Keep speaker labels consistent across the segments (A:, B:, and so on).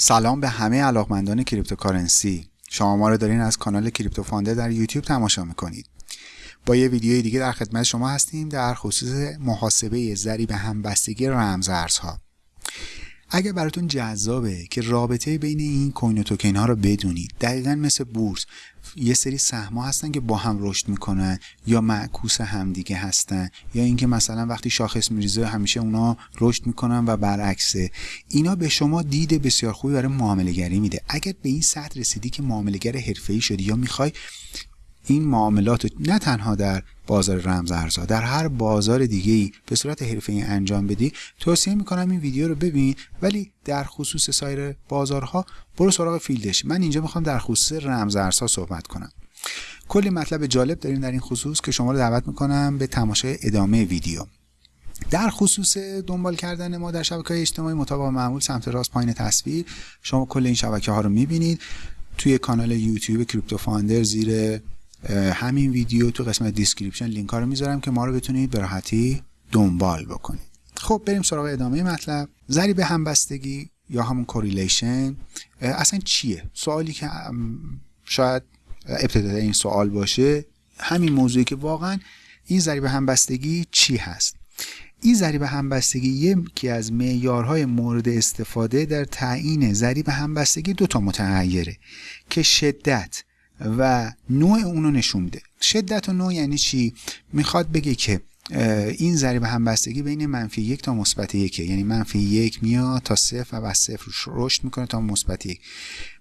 A: سلام به همه علاقمندان cryptocurrency. شما ما رو دارین از کانال Crypto Founder در یوتیوب تماشا می‌کنید. با یه ویدیوی دیگه در خدمت شما هستیم در خصوص محاسبه ضریب همبستگی رمزارزها. اگر براتون جذابه که رابطه بین این coin و توکن ها رو بدونید دقیقا مثل بورس یه سری سهم هستن که با هم رشد می‌کنن یا معکوس همدیگه هستن یا اینکه مثلا وقتی شاخص میریزه همیشه اونا رشد می‌کنن و برعکسه. اینا به شما دید بسیار خوبی برای معامله گری میده. اگر به این سطح رسیدی که معاملهگر حرفه‌ای شدی یا می‌خوای این معاملات نه تنها در بازار رمز ارزها در هر بازار دیگه ای به صورت حرفه انجام بدی توصیه می‌کنم این ویدیو رو ببین ولی در خصوص سایر بازارها برو سراغ فیلدش. من اینجا می‌خوام در خصوص رمز ارزها صحبت کنم. کلی مطلب جالب داریم در این خصوص که شما رو دعوت می‌کنم به تماشای ادامه ویدیو. در خصوص دنبال کردن ما در شبکه های اجتماعی مطابق معمول سمت راست پایین تصویر شما کل این شبکه ها رو می‌بینید. توی کانال یوتیوب Crypto Founder زیر همین ویدیو تو قسمت description لینک ها رو می‌ذارم که ما رو بتونید به راحتی دنبال بکنید. خب بریم سراغ ادامه مطلب. ضریب همبستگی یا همون correlation اصلا چیه؟ سوالی که شاید ابتدای این سوال باشه همین موضوعی که واقعا این ضریب همبستگی چی هست؟ این ضریب همبستگی یکی از معیارهای مورد استفاده در تعیین ضریب همبستگی دو تا متغیره که شدت و نوع اونو نشون میده شدت و نوع یعنی چی؟ می‌خواد بگه که این ضریب همبستگی بین منفی یک تا مثبت یکه یعنی منفی یک میاد تا صفر و بعد صفر رشد می‌کنه تا مثبت یک.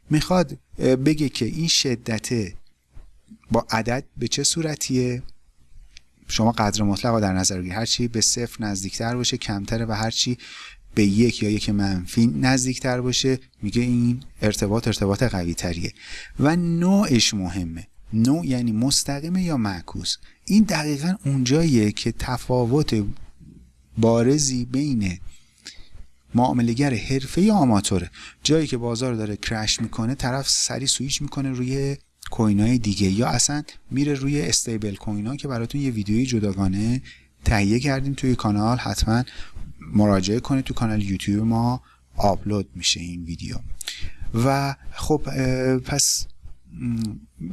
A: می‌خواد بگه که این شدت با عدد به چه صورتیه؟ شما قدر مطلق در نظر بگیرید هرچی به صفر نزدیکتر باشه کمتره و هرچی به یک یا یک منفی نزدیکتر باشه. میگه این ارتباط ارتباط قوی تریه و نوعش مهمه. نوع یعنی مستقیمه یا معکوس. این دقیقا اونجاییه که تفاوت بارزی بین معاملگر حرفه یا آماتوره جایی که بازار داره crash می‌کنه طرف سری سویچ می‌کنه روی coin های دیگه. یا اصلا میره روی stablecoin ها که براتون یه ویدیوی جداگانه تهیه کردیم توی کانال. حتما مراجعه کنید تو کانال یوتیوب ما آپلود میشه این ویدیو. و خب پس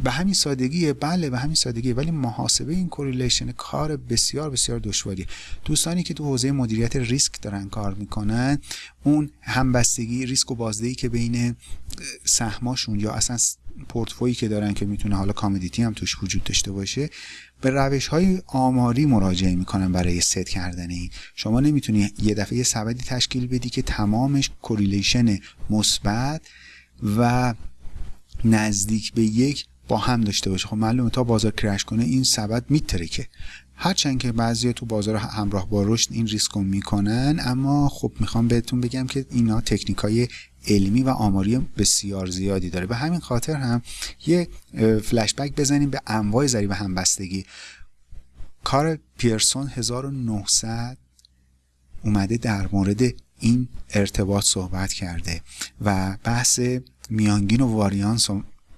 A: به همین سادگیه بله به همین سادگیه ولی محاسبه این correlation کار بسیار بسیار دشواری دوستانی که تو حوزه مدیریت ریسک دارن کار می‌کنن اون همبستگی ریسک و بازدهی که بین سهماشون یا اصلا پورتفویی که دارن که می‌تونه حالا commodity هم توش وجود داشته باشه به روش های آماری مراجعه می‌کنن برای ست کردن این. شما نمی‌تونی یه دفعه سبدی تشکیل بدی که تمامش correlation مثبت و نزدیک به یک با هم داشته باشه. خب معلومه تا بازار crash کنه این سبد میترکه. هرچند که بعضی تو بازار همراه با رشد این ریسک رو می‌کنن اما خب می‌خوام بهتون بگم که اینا تکنیک های علمی و آماری بسیار زیادی داره. به همین خاطر هم یه فلشبک بزنیم به انواع ضریب همبستگی. کار پیرسون 1900 اومده در مورد این ارتباط صحبت کرده و بحث میانگین و واریانس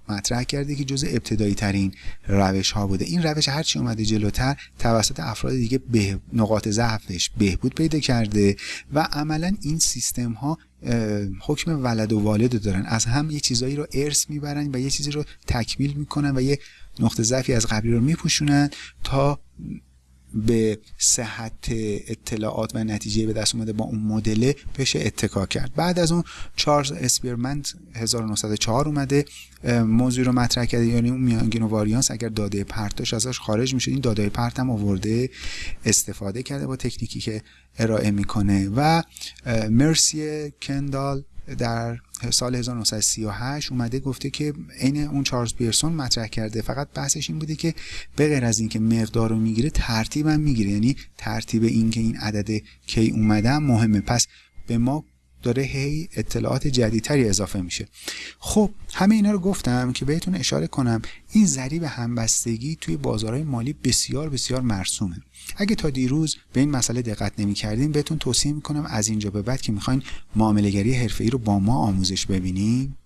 A: مطرح کرده که جز ابتدایی ترین روش ها بوده. این روش هرچی اومده جلوتر توسط افراد دیگه به نقاط ضعفش بهبود پیدا کرده و عملا این سیستم ها حکم ولد و والد دارن. از هم یه چیزایی رو ارث می‌برن و یه چیزی رو تکمیل می‌کنن و یه نقطه ضعفی از قبلی رو میپوشونن تا به صحت اطلاعات و نتیجه به دست اومده با اون مدل بشه اتکا کرد. بعد از اون چارلز اسپیرمنت 1904 اومده موضوع رو مطرح کرده. یعنی اون میانگین و واریانس اگر داده پرتاش ازش خارج میشه این داده پرت هم آورده استفاده کرده با تکنیکی که ارائه می‌کنه. و مرسی کندال. در سال 1938 اومده گفته که عین اون چارلز پیرسون مطرح کرده. فقط بحثش این بوده که به غیر از اینکه مقدار رو می‌گیره ترتیب می‌گیره. یعنی ترتیب این که این عدد کی اومده مهمه. پس به ما داره هی اطلاعات جدیدتری اضافه میشه. خب همه اینا رو گفتم که بهتون اشاره کنم این ضریب همبستگی توی بازارهای مالی بسیار بسیار مرسومه. اگه تا دیروز به این مسئله دقت نمی کردیم بهتون توصیه می‌کنم از اینجا به بعد که می‌خواین معاملهگری حرفه‌ای رو با ما آموزش ببینیم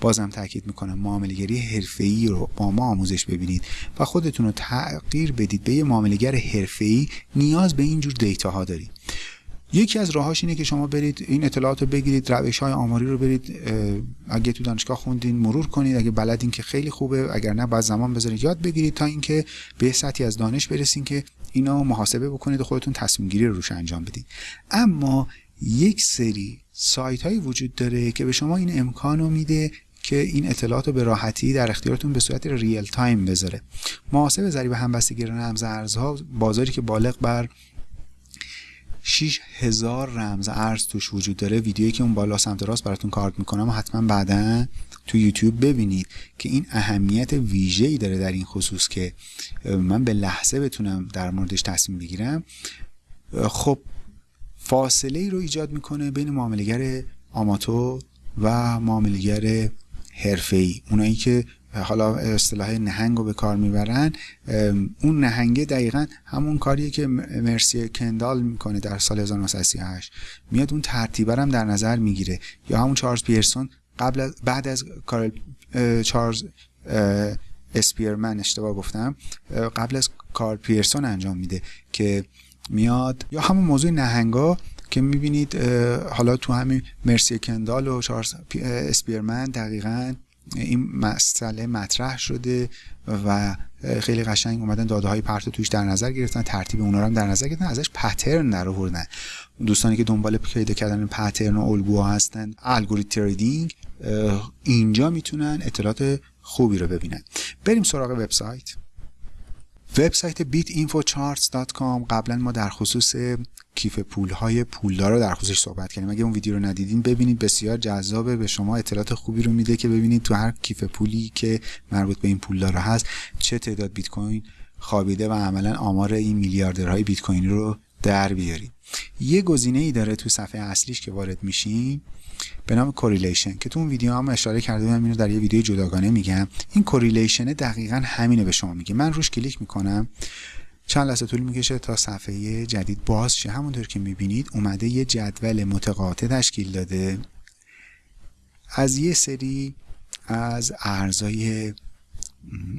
A: بازم تاکید می‌کنم معاملهگری حرفه‌ای رو با ما آموزش ببینید و خودتون رو تغییر بدید. به یه معاملهگر حرفه‌ای نیاز به اینجور data ها دارید. یکی از راهاش اینه که شما برید این اطلاعات رو بگیرید روش های آماری رو برید اگه تو دانشگاه خوندین مرور کنید اگه بلدین که خیلی خوبه اگر نه بعد زمان بذارید. یاد بگیرید تا اینکه به سطحی از دانش برسین که اینا محاسبه بکنید و خودتون تصمیم گیری رو روش انجام بدید اما یک سری سایت هایی وجود داره که به شما این امکان رو میده که این اطلاعات رو به راحتی در اختیارتون به صورت real time بذاره. محاسب ضریب همبستگی رمز ارزها بازاری که بالغ بر 6 هزار رمز ارز توش وجود داره. ویدیویی که اون بالا سمت راست براتون کارت می‌کنم و حتما بعدا تو یوتیوب ببینید که این اهمیت ای داره در این خصوص که من به لحظه بتونم در موردش تصمیم بگیرم. خب فاصله ای رو ایجاد می‌کنه بین معاملگر آماتور و معاملگر حرفه‌ای. اونایی که حالا اصطلاح نهنگ رو به کار می‌برن اون نهنگه دقیقا همون کاریه که مرسی کندال می‌کنه در سال 1938 میاد اون ترتیبه هم در نظر می‌گیره. یا همون چارلز پیرسون قبل از بعد از کارل چارلز اسپیرمن اشتباه گفتم قبل از کارل پیرسون انجام میده که میاد. یا همون موضوع نهنگا که می‌بینید حالا تو همین مرسی کندال و چارلز اسپیرمن دقیقا این مسئله مطرح شده و خیلی قشنگ اومدن داده های پرت توش در نظر گرفتن ترتیب اونا رو هم در نظر گرفتن ازش پترن در آوردن. دوستانی که دنبال پیدا کردن پترن و الگوها هستن الگوریتم تریدینگ اینجا می‌تونن اطلاعات خوبی رو ببینن. بریم سراغ وبسایت. وبسایت bitinfocharts.com قبلا ما در خصوص کیف پول های پولدار رو در خصوصش صحبت کردیم. اگه اون ویدیو رو ندیدین ببینید. بسیار جذابه. به شما اطلاعات خوبی رو میده که ببینید تو هر کیف پولی که مربوط به این پولدار هست چه تعداد بیت کوین خوابیده و عملا آمار این میلیاردرهای بیت کوین رو در بیارید. یه گزینه ای داره تو صفحه اصلیش که وارد میشین به نام correlation که تو اون ویدیو هم اشاره کرده بودم اینو در یه ویدیو جداگانه میگم. این correlation دقیقا همینه به شما میگه. من روش کلیک می‌کنم چند لحظه طول می‌کشه تا صفحه جدید باز شه. همونطور که می‌بینید اومده یه جدول متقاطع تشکیل داده. از یه سری از ارزای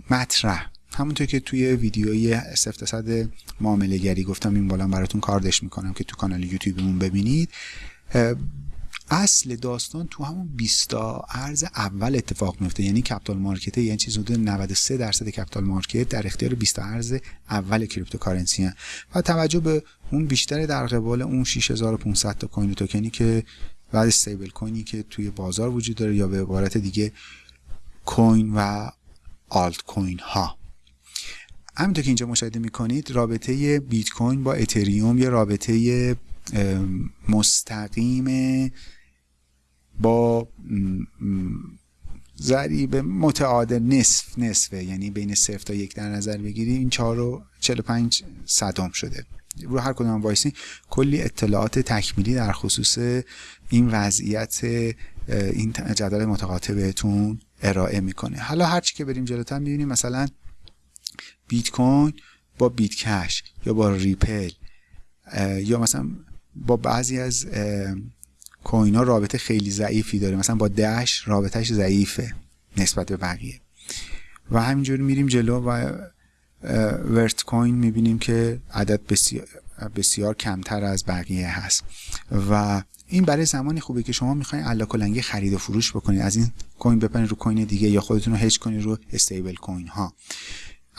A: مطرح همونطور که توی ویدیوی صد معامله گری گفتم این بالا براتون کاردش می‌کنم که تو کانال یوتیوبمون ببینید. اصل داستان تو همون 20 ارز اول اتفاق میفته یعنی capital market یعنی چیز حدود 93 درصد capital market در اختیار 20 ارز اول cryptocurrency هست. و توجه به اون بیشتر در قبال اون 6500 تا coin token ی که بعد stablecoin ی که توی بازار وجود داره یا به عبارت دیگه coin و آلت کوین ها همینطور که اینجا مشاهده می‌کنید رابطه بیت کوین با اتریوم یه رابطه مستقیم با ضریب متعادل نصف نصفه. یعنی بین صفر تا یک در نظر بگیری این 4 و 45 صدم شده. رو هر کدوم وایسی کلی اطلاعات تکمیلی در خصوص این وضعیت این جدول متقاطع بهتون ارائه می‌کنه. حالا هرچی که بریم جلوتر می‌بینیم مثلا بیت کوین با بیت کش یا با ریپل یا مثلا با بعضی از coin ها رابطه خیلی ضعیفی داره. مثلا با دش رابطهش ضعیفه نسبت به بقیه. و همینجور میریم جلو و ورت کوین می‌بینیم که عدد بسیار, بسیار کمتر از بقیه هست. و این برای زمانی خوبه که شما می‌خواین الاکلنگی خرید و فروش بکنید. از این coin بپرید رو coin دیگه یا خودتون رو هج کنید رو stablecoin ها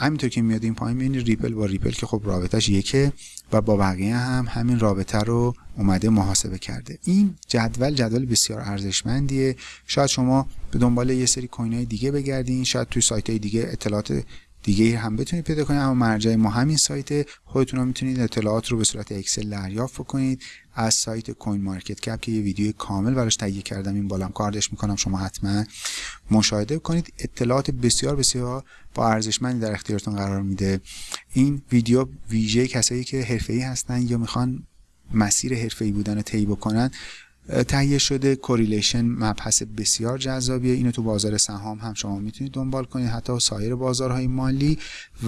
A: همینطور که میاد این پایین می‌بینید ریپل با ریپل که خب رابطهش یکه و با بقیه هم همین رابطه رو اومده محاسبه کرده. این جدول جدول بسیار ارزشمندیه. شاید شما به دنبال یه سری coin های دیگه بگردین شاید توی سایت های دیگه اطلاعات دیگه هم بتونید پیدا کنید. اما مرجع ما همین سایت خودتون می‌تونید اطلاعات رو به صورت اکسل دریافت کنید از سایت CoinMarketCap که یه ویدیو کامل براش تهیه کردم. این بالام کارتش می‌کنم. شما حتما مشاهده کنید. اطلاعات بسیار بسیار با ارزشمندی در اختیارتون قرار میده. این ویدیو ویژه کسایی که حرفه‌ای هستن یا می‌خوان مسیر حرفه‌ای بودن رو طی بکنن تهیه شده. correlation مبحث بسیار جذابیه. اینو تو بازار سهام هم شما می‌تونید دنبال کنید حتی سایر بازارهای مالی.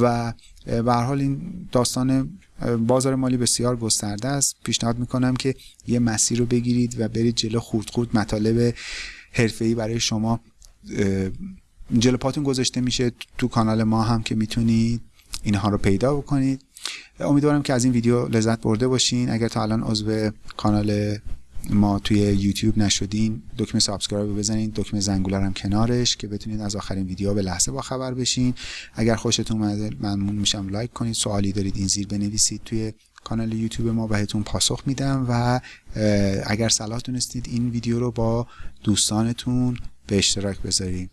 A: و به هر حال این داستان بازار مالی بسیار گسترده است. پیشنهاد می‌کنم که یه مسیر رو بگیرید و برید جلو خورد خورد مطالب حرفه‌ای برای شما. جلو پاتون گذاشته میشه. تو کانال ما هم که می‌تونید اینها رو پیدا بکنید. امیدوارم که از این ویدیو لذت برده باشین. اگر تا الان عضو کانال ما توی یوتیوب نشدین دکمه subscribe رو بزنید دکمه زنگوله هم کنارش که بتونید از آخرین ویدیو به لحظه با خبر بشین. اگر خوشتون اومده ممنون میشم لایک کنید. سوالی دارید این زیر بنویسید توی کانال یوتیوب ما بهتون پاسخ میدم و اگر صلاح دونستید این ویدیو رو با دوستانتون به اشتراک بذارید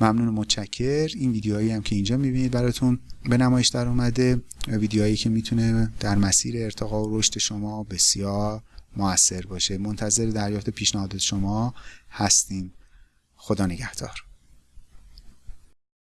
A: ممنون و متشکر. این ویدیوهایی هم که اینجا می‌بینید براتون به نمایش در اومده. ویدیوهایی که می‌تونه در مسیر ارتقا و رشد شما بسیار موثر باشه. منتظر دریافت پیشنهادات شما هستیم. خدا نگهدار.